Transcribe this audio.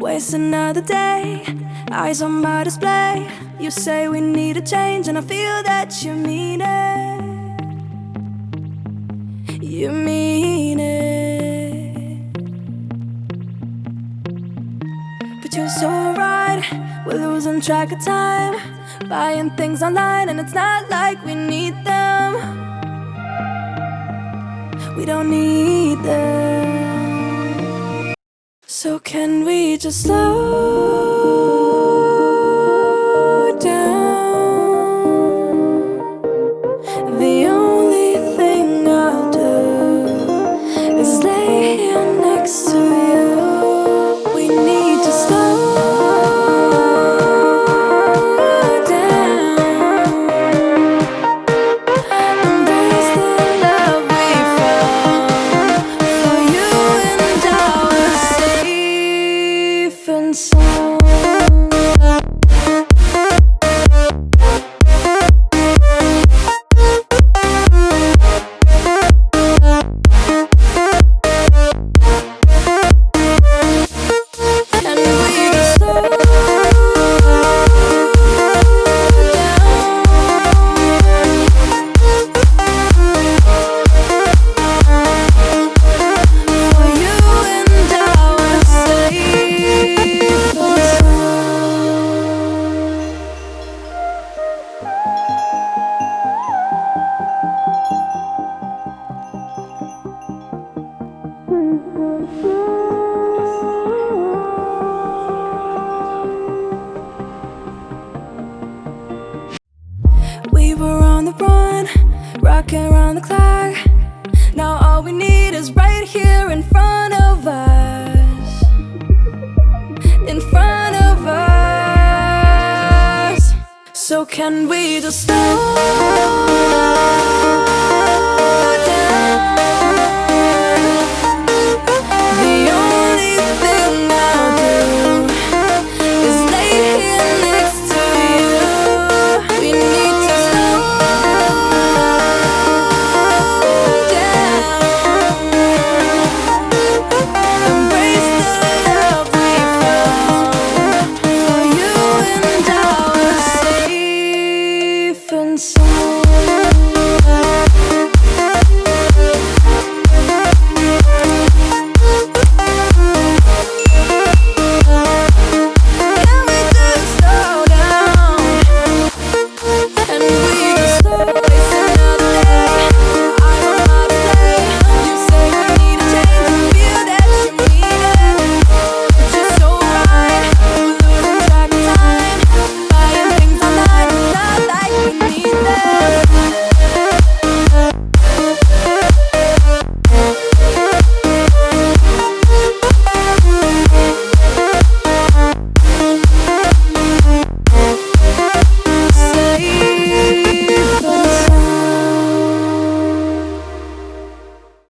Waste another day, eyes on my display. You say we need a change, and I feel that you mean it. You mean it. But you're so right, we're losing track of time. Buying things online, and it's not like we need them. We don't need them. So, can we just slow We were on the run, rocking around the clock. Now all we need is right here in front of us. In front of us. So can we just slow